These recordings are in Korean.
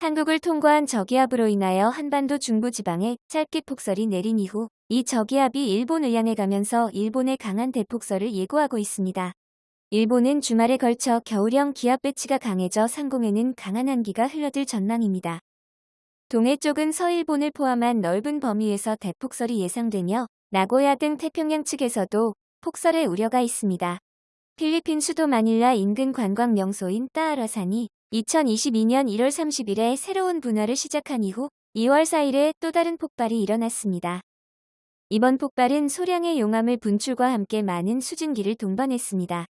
한국을 통과한 저기압으로 인하여 한반도 중부지방에 짧게 폭설이 내린 이후 이 저기압이 일본을 향해 가면서 일본의 강한 대폭설을 예고하고 있습니다. 일본은 주말에 걸쳐 겨울형 기압 배치가 강해져 상공에는 강한 한기가 흘러들 전망입니다. 동해 쪽은 서일본을 포함한 넓은 범위에서 대폭설이 예상되며 나고야 등 태평양 측에서도 폭설의 우려가 있습니다. 필리핀 수도 마닐라 인근 관광 명소인 따아라산이 2022년 1월 30일에 새로운 분화를 시작한 이후 2월 4일에 또 다른 폭발이 일어났습니다. 이번 폭발은 소량의 용암을 분출과 함께 많은 수증기를 동반했습니다.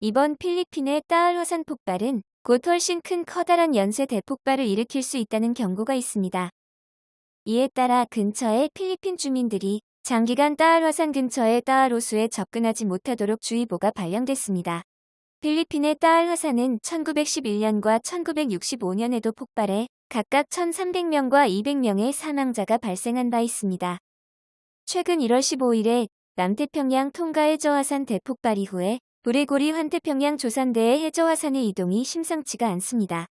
이번 필리핀의 따을 화산 폭발은 곧 훨씬 큰 커다란 연쇄 대폭발을 일으킬 수 있다는 경고가 있습니다. 이에 따라 근처의 필리핀 주민들이 장기간 따을 화산 근처의 따을 호수에 접근하지 못하도록 주의보가 발령됐습니다. 필리핀의 따알 화산은 1911년과 1965년에도 폭발해 각각 1,300명과 200명의 사망자가 발생한 바 있습니다. 최근 1월 15일에 남태평양 통가 해저화산 대폭발 이후에 브레고리 환태평양 조산대의 해저화산의 이동이 심상치가 않습니다.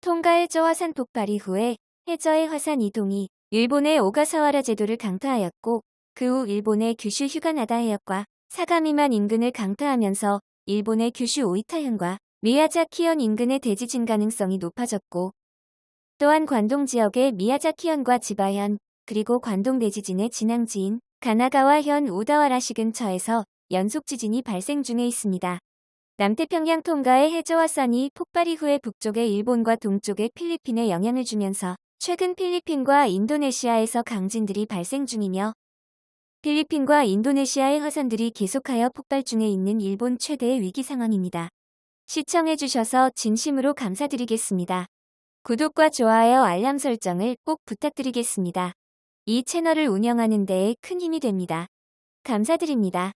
통가 해저화산 폭발 이후에 해저의 화산 이동이 일본의 오가사와라 제도를 강타하였고 그 후 일본의 규슈 휴가나다 해역과 사가미만 인근을 강타하면서 일본의 규슈 오이타현과 미야자키현 인근의 대지 진 가능성이 높아졌고 또한 관동 지역의 미야자키현과 지바현 그리고 관동 대지진의 진앙지인 가나가와현 우다와라시 근처에서 연속 지진이 발생 중에 있습니다. 남태평양 통가의 해저화산이 폭발 이후에 북쪽의 일본과 동쪽의 필리핀에 영향을 주면서 최근 필리핀과 인도네시아에서 강진들이 발생 중이며 필리핀과 인도네시아의 화산들이 계속하여 폭발 중에 있는 일본 최대의 위기 상황입니다. 시청해주셔서 진심으로 감사드리겠습니다. 구독과 좋아요 알람 설정을 꼭 부탁드리겠습니다. 이 채널을 운영하는 데에 큰 힘이 됩니다. 감사드립니다.